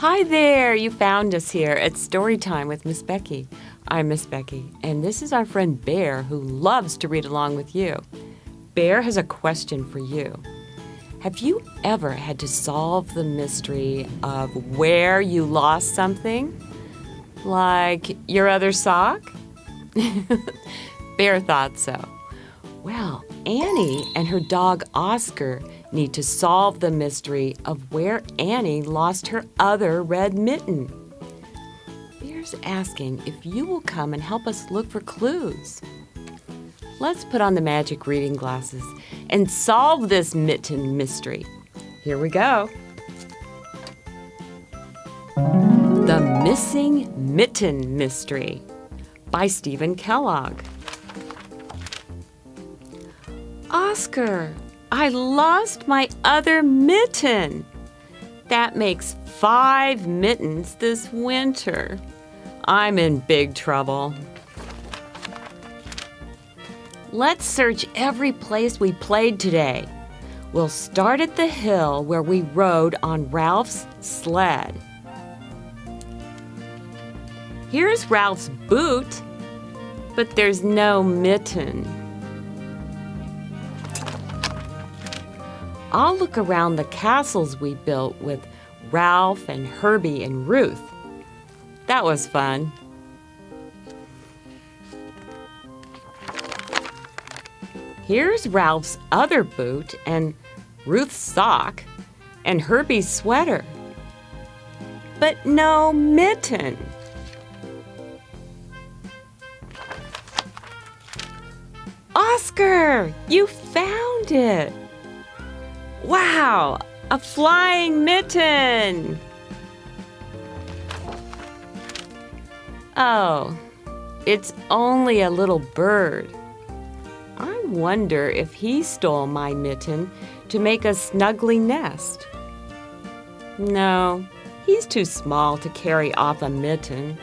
Hi there, you found us here at Storytime with Miss Becky. I'm Miss Becky, and this is our friend Bear who loves to read along with you. Bear has a question for you. Have you ever had to solve the mystery of where you lost something? Like your other sock? Bear thought so. Well, Annie and her dog Oscar need to solve the mystery of where Annie lost her other red mitten. Bear's asking if you will come and help us look for clues. Let's put on the magic reading glasses and solve this mitten mystery. Here we go. The Missing Mitten Mystery by Steven Kellogg. Oscar, I lost my other mitten. That makes five mittens this winter. I'm in big trouble. Let's search every place we played today. We'll start at the hill where we rode on Ralph's sled. Here's Ralph's boot, but there's no mitten. I'll look around the castles we built with Ralph and Herbie and Ruth. That was fun. Here's Ralph's other boot and Ruth's sock and Herbie's sweater. But no mitten. Oscar, you found it. Wow, a flying mitten! Oh, it's only a little bird. I wonder if he stole my mitten to make a snuggly nest. No, he's too small to carry off a mitten.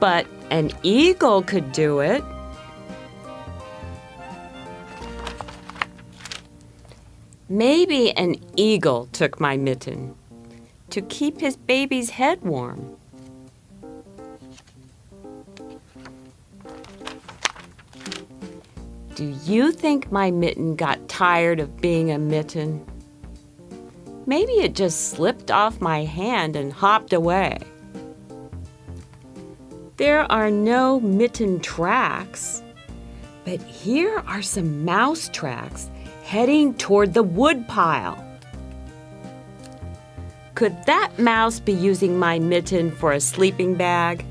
But an eagle could do it. Maybe an eagle took my mitten to keep his baby's head warm. Do you think my mitten got tired of being a mitten? Maybe it just slipped off my hand and hopped away. There are no mitten tracks, but here are some mouse tracks heading toward the woodpile. Could that mouse be using my mitten for a sleeping bag?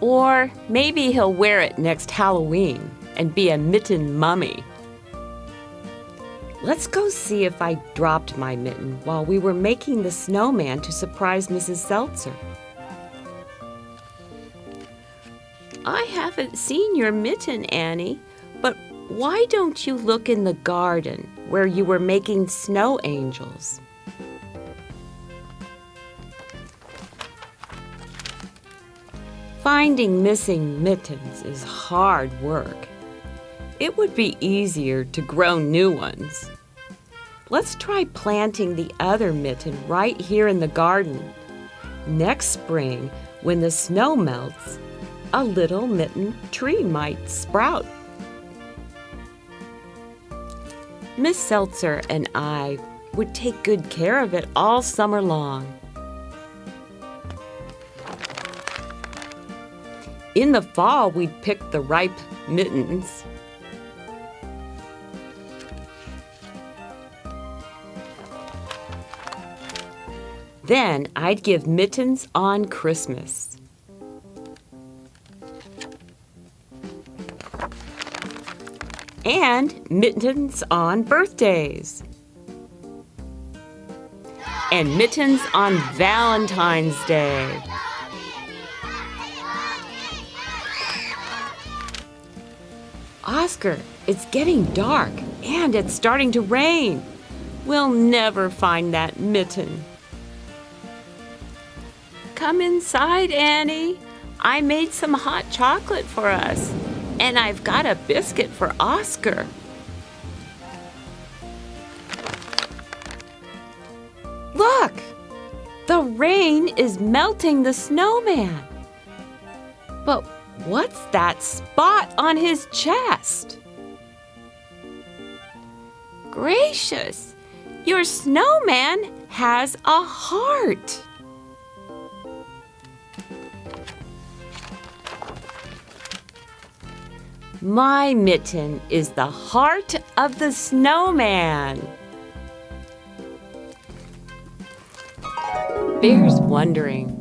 Or maybe he'll wear it next Halloween and be a mitten mummy. Let's go see if I dropped my mitten while we were making the snowman to surprise Mrs. Seltzer. Haven't seen your mitten, Annie, but why don't you look in the garden where you were making snow angels? Finding missing mittens is hard work. It would be easier to grow new ones. Let's try planting the other mitten right here in the garden. Next spring, when the snow melts, a little mitten tree might sprout. Miss Seltzer and I would take good care of it all summer long. In the fall, we'd pick the ripe mittens. Then I'd give mittens on Christmas. And mittens on birthdays. And mittens on Valentine's Day. Oscar, it's getting dark and it's starting to rain. We'll never find that mitten. Come inside, Annie. I made some hot chocolate for us. And I've got a biscuit for Oscar. Look! The rain is melting the snowman. But what's that spot on his chest? Gracious! Your snowman has a heart. My mitten is the heart of the snowman. Bear's wondering,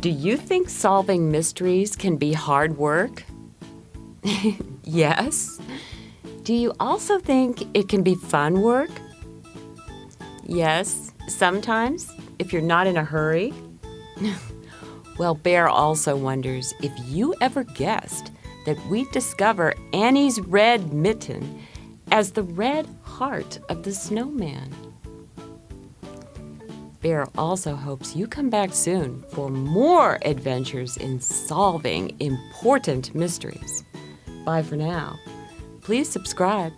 do you think solving mysteries can be hard work? yes. Do you also think it can be fun work? Yes, sometimes, if you're not in a hurry. well, Bear also wonders if you ever guessed that we discover Annie's red mitten as the red heart of the snowman. Bear also hopes you come back soon for more adventures in solving important mysteries. Bye for now. Please subscribe